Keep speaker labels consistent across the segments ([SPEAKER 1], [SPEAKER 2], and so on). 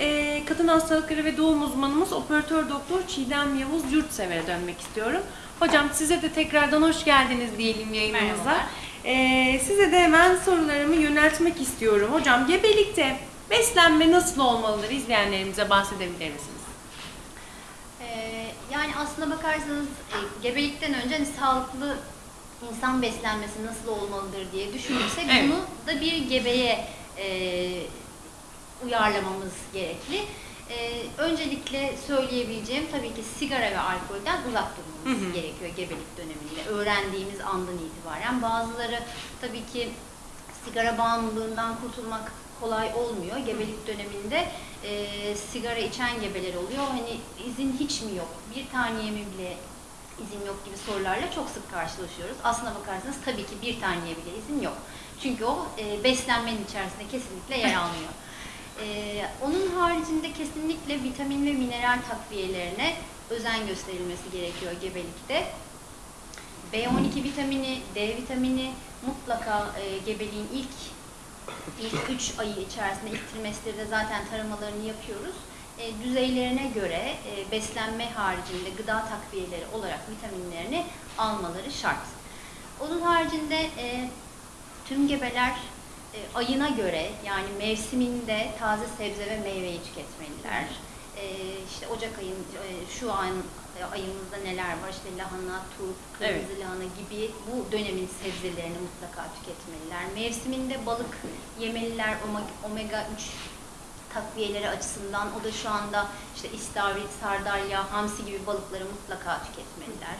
[SPEAKER 1] Ee, kadın hastalıkları ve doğum uzmanımız operatör doktor Çiğdem Yavuz Yurtsever'e dönmek istiyorum. Hocam size de tekrardan hoş geldiniz diyelim yayınımıza. Ee, size de hemen sorularımı yöneltmek istiyorum. Hocam gebelikte beslenme nasıl olmalıdır izleyenlerimize bahsedebilir misiniz?
[SPEAKER 2] Ee, yani aslına bakarsanız e, gebelikten önce hani sağlıklı insan beslenmesi nasıl olmalıdır diye düşünürsek
[SPEAKER 1] Evet.
[SPEAKER 2] bunu da bir gebeye e, uyarlamamız gerekli. E, öncelikle söyleyebileceğim tabii ki sigara ve alkolden uzak durmamız
[SPEAKER 1] Hı hı.
[SPEAKER 2] gerekiyor gebelik döneminde. Öğrendiğimiz andan itibaren bazıları tabii ki sigara bağımlılığından kurtulmak kolay olmuyor. Gebelik döneminde e, sigara içen gebeler oluyor. Hani izin hiç mi yok? Bir taneye mi bile izin yok gibi sorularla çok sık karşılaşıyoruz. Aslına bakarsanız tabii ki bir taneye bile izin yok. Çünkü o e, beslenmenin içerisinde kesinlikle yer almıyor. E, onun haricinde kesinlikle vitamin ve mineral takviyelerine özen gösterilmesi gerekiyor gebelikte. B12 vitamini, D vitamini mutlaka e, gebeliğin ilk ilk 3 ayı içerisinde ilk trimesterde zaten taramalarını yapıyoruz. E, düzeylerine göre e, beslenme haricinde gıda takviyeleri olarak vitaminlerini almaları şart. Onun haricinde e, tüm gebeler e, ayına göre yani mevsiminde taze sebze ve meyveyi tüketmeliler. E, işte Ocak ayın e, şu an e, ayımızda neler var işte lahana, turp, kırmızı
[SPEAKER 1] Evet.
[SPEAKER 2] lahana gibi bu dönemin sebzelerini mutlaka tüketmeliler. Mevsiminde balık yemeliler ome- omega 3 takviyeleri açısından o da şu anda işte istavrit, sardalya, hamsi gibi balıkları mutlaka tüketmeliler.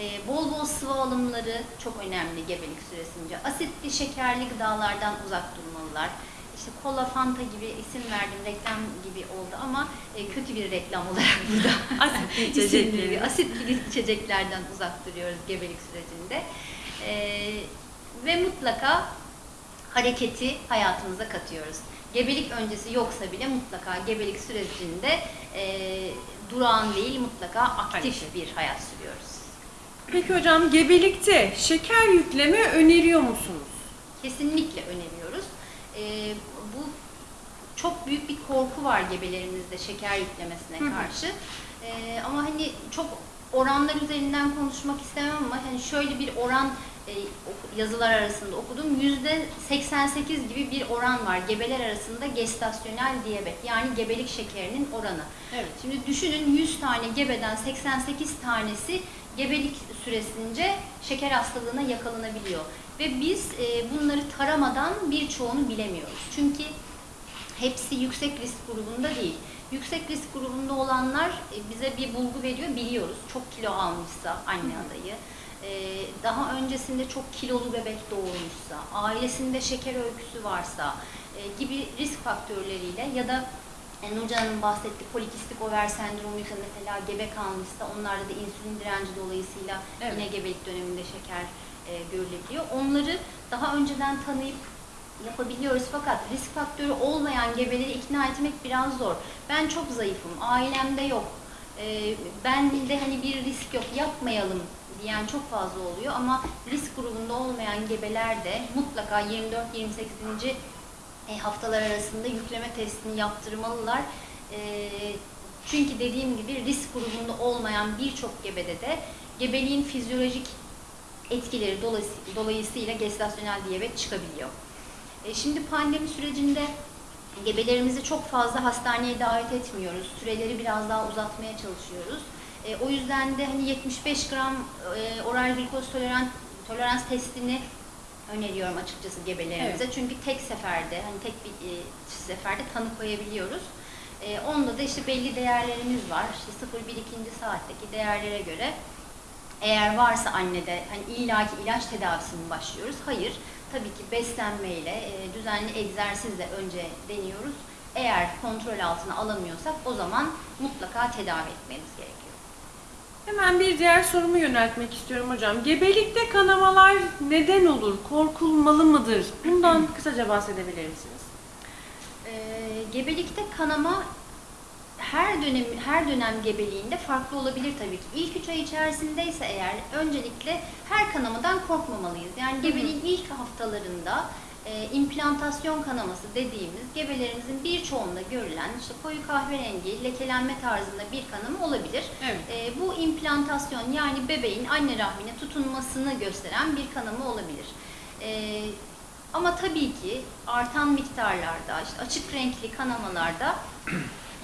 [SPEAKER 2] Ee, bol bol sıvı alımları çok önemli gebelik süresince. Asitli, şekerli gıdalardan uzak durmalılar. İşte kola, fanta gibi isim verdim, reklam gibi oldu ama e, kötü bir reklam olarak burada
[SPEAKER 1] Asitli içecekleri.
[SPEAKER 2] asitli içeceklerden uzak duruyoruz gebelik sürecinde. Ee, ve mutlaka hareketi hayatımıza katıyoruz. Gebelik öncesi yoksa bile mutlaka gebelik sürecinde e, durağan değil mutlaka aktif
[SPEAKER 1] Hareket.
[SPEAKER 2] bir hayat sürüyoruz.
[SPEAKER 1] Peki hocam gebelikte şeker yükleme öneriyor musunuz?
[SPEAKER 2] Kesinlikle öneriyoruz. Ee, bu çok büyük bir korku var gebelerimizde şeker yüklemesine
[SPEAKER 1] Hı
[SPEAKER 2] karşı. Ee, ama hani çok oranlar üzerinden konuşmak istemem ama hani şöyle bir oran e, yazılar arasında okudum. Yüzde 88 gibi bir oran var gebeler arasında gestasyonel diyabet yani gebelik şekerinin oranı.
[SPEAKER 1] Evet.
[SPEAKER 2] Şimdi düşünün 100 tane gebeden 88 tanesi gebelik süresince şeker hastalığına yakalanabiliyor. Ve biz e, bunları taramadan birçoğunu bilemiyoruz. Çünkü hepsi yüksek risk grubunda değil. Yüksek risk grubunda olanlar e, bize bir bulgu veriyor, biliyoruz. Çok kilo almışsa anne adayı, e, daha öncesinde çok kilolu bebek doğurmuşsa, ailesinde şeker öyküsü varsa e, gibi risk faktörleriyle ya da e, Nurcan Hanım bahsetti polikistik over sendromuysa mesela gebe kalmışsa onlarda da insülin direnci dolayısıyla
[SPEAKER 1] Evet.
[SPEAKER 2] yine gebelik döneminde şeker e, görülebiliyor. Onları daha önceden tanıyıp yapabiliyoruz fakat risk faktörü olmayan gebeleri ikna etmek biraz zor. Ben çok zayıfım, ailemde yok, e, ben de hani bir risk yok yapmayalım diyen çok fazla oluyor ama risk grubunda olmayan gebeler de mutlaka 24-28. E, haftalar arasında yükleme testini yaptırmalılar. E, çünkü dediğim gibi risk grubunda olmayan birçok gebede de gebeliğin fizyolojik etkileri dolayısı- dolayısıyla gestasyonel diyabet çıkabiliyor. E, şimdi pandemi sürecinde gebelerimizi çok fazla hastaneye davet etmiyoruz. Süreleri biraz daha uzatmaya çalışıyoruz. O yüzden de hani 75 gram oral glikoz tolerans testini öneriyorum açıkçası gebelerimize. Çünkü tek seferde hani tek bir e, seferde tanı koyabiliyoruz. E, onda da işte belli değerlerimiz var. İşte 0-1 ikinci saatteki değerlere göre eğer varsa annede hani illaki ilaç tedavisine mi başlıyoruz? Hayır. Tabii ki beslenmeyle, e, düzenli egzersizle önce deniyoruz. Eğer kontrol altına alamıyorsak o zaman mutlaka tedavi etmemiz gerekiyor.
[SPEAKER 1] Hemen bir diğer sorumu yöneltmek istiyorum hocam. Gebelikte kanamalar neden olur? Korkulmalı mıdır? Bundan kısaca bahsedebilir misiniz?
[SPEAKER 2] Ee, gebelikte kanama her dönem her dönem gebeliğinde farklı olabilir tabii ki. İlk üç ay içerisindeyse eğer öncelikle her kanamadan korkmamalıyız. Yani gebeliğin ilk haftalarında e, implantasyon kanaması dediğimiz gebelerimizin birçoğunda görülen işte koyu kahverengi lekelenme tarzında bir kanama olabilir.
[SPEAKER 1] Evet.
[SPEAKER 2] E, bu implantasyon yani bebeğin anne rahmine tutunmasını gösteren bir kanama olabilir. E, ama tabii ki artan miktarlarda, işte açık renkli kanamalarda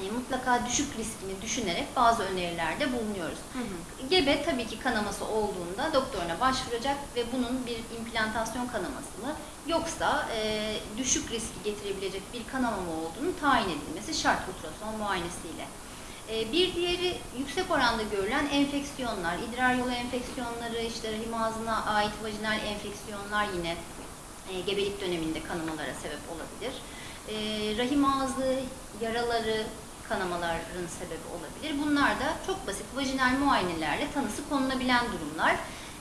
[SPEAKER 2] e, mutlaka düşük riskini düşünerek bazı önerilerde bulunuyoruz.
[SPEAKER 1] Hı hı.
[SPEAKER 2] Gebe tabii ki kanaması olduğunda doktoruna başvuracak ve bunun bir implantasyon kanaması mı yoksa e, düşük riski getirebilecek bir kanama mı olduğunu tayin edilmesi şart ultrason muayenesiyle. E, bir diğeri yüksek oranda görülen enfeksiyonlar, idrar yolu enfeksiyonları, işte rahim ağzına ait vajinal enfeksiyonlar yine e, gebelik döneminde kanamalara sebep olabilir. E, rahim ağzı yaraları kanamaların sebebi olabilir. Bunlar da çok basit vajinal muayenelerle tanısı konulabilen durumlar.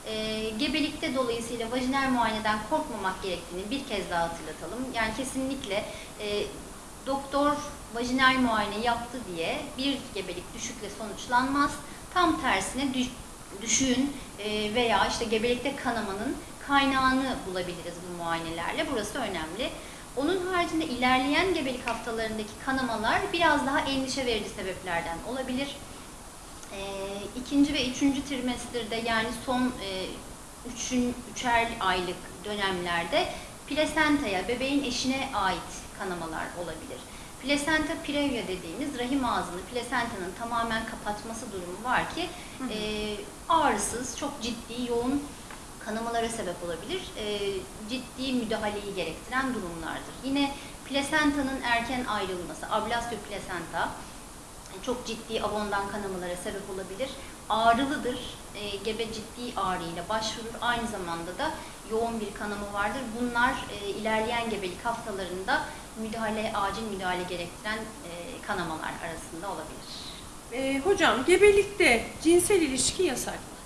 [SPEAKER 2] E, gebelikte dolayısıyla vajinal muayeneden korkmamak gerektiğini bir kez daha hatırlatalım. Yani kesinlikle e, doktor vajinal muayene yaptı diye bir gebelik düşükle sonuçlanmaz. Tam tersine düş, düşüğün e, veya işte gebelikte kanamanın kaynağını bulabiliriz bu muayenelerle. Burası önemli. Onun haricinde ilerleyen gebelik haftalarındaki kanamalar biraz daha endişe verici sebeplerden olabilir. E, ikinci ve üçüncü trimesterde yani son e, üçün, üçer aylık dönemlerde plasentaya, bebeğin eşine ait kanamalar olabilir. Plasenta previa dediğimiz rahim ağzını plasentanın tamamen kapatması durumu var ki e, ağrısız, çok ciddi, yoğun kanamalara sebep olabilir. E, ciddi müdahaleyi gerektiren durumlardır. Yine plasentanın erken ayrılması, ablasyo plasenta çok ciddi abondan kanamalara sebep olabilir. Ağrılıdır. E, gebe ciddi ağrıyla başvurur. Aynı zamanda da yoğun bir kanama vardır. Bunlar e, ilerleyen gebelik haftalarında müdahale, acil müdahale gerektiren e, kanamalar arasında olabilir.
[SPEAKER 1] E, hocam gebelikte cinsel ilişki yasak mı?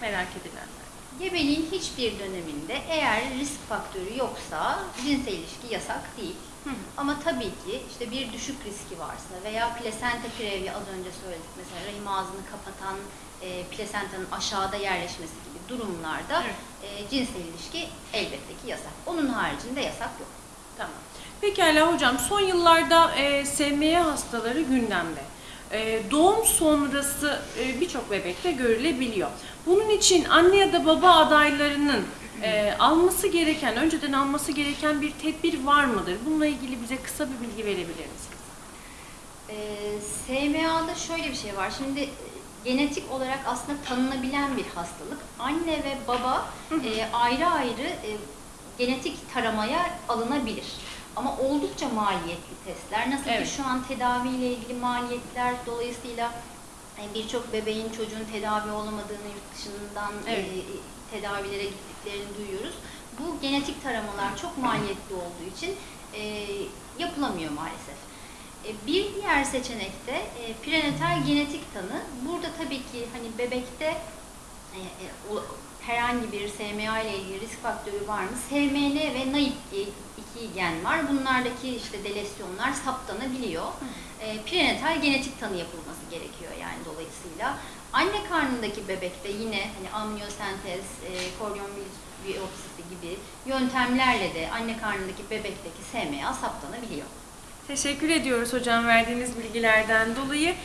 [SPEAKER 1] Merak edilenler.
[SPEAKER 2] Gebeliğin hiçbir döneminde eğer risk faktörü yoksa cinsel ilişki yasak değil.
[SPEAKER 1] Hı.
[SPEAKER 2] Ama tabii ki işte bir düşük riski varsa veya plasenta previa az önce söyledik mesela rahim ağzını kapatan e, plasentanın aşağıda yerleşmesi gibi durumlarda
[SPEAKER 1] Evet.
[SPEAKER 2] e, cinsel ilişki elbette ki yasak. Onun haricinde yasak yok.
[SPEAKER 1] Tamam. Pekala hocam son yıllarda e, SMA hastaları gündemde. E, doğum sonrası e, birçok bebekte görülebiliyor. Bunun için anne ya da baba adaylarının e, alması gereken, önceden alması gereken bir tedbir var mıdır? Bununla ilgili bize kısa bir bilgi verebilir misiniz?
[SPEAKER 2] E, SMA'da şöyle bir şey var. Şimdi e, genetik olarak aslında tanınabilen bir hastalık. Anne ve baba e, ayrı ayrı e, genetik taramaya alınabilir. Ama oldukça maliyetli testler. Nasıl
[SPEAKER 1] Evet.
[SPEAKER 2] ki şu an tedaviyle ilgili maliyetler dolayısıyla birçok bebeğin çocuğun tedavi olamadığını yurt dışından e,
[SPEAKER 1] Evet.
[SPEAKER 2] tedavilere gittiklerini duyuyoruz. Bu genetik taramalar çok maliyetli olduğu için e, yapılamıyor maalesef. E, Bir diğer seçenek de e, prenatal genetik tanı. Burada tabii ki hani bebekte e, e, o- herhangi bir SMA ile ilgili risk faktörü var mı? SMN ve NAIP diye iki gen var. Bunlardaki işte delesyonlar saptanabiliyor. E, prenatal genetik tanı yapılması gerekiyor yani dolayısıyla. Anne karnındaki bebekte yine hani amniyosentez, e, koryon biyopsisi gibi yöntemlerle de anne karnındaki bebekteki SMA saptanabiliyor.
[SPEAKER 1] Teşekkür ediyoruz hocam verdiğiniz bilgilerden dolayı.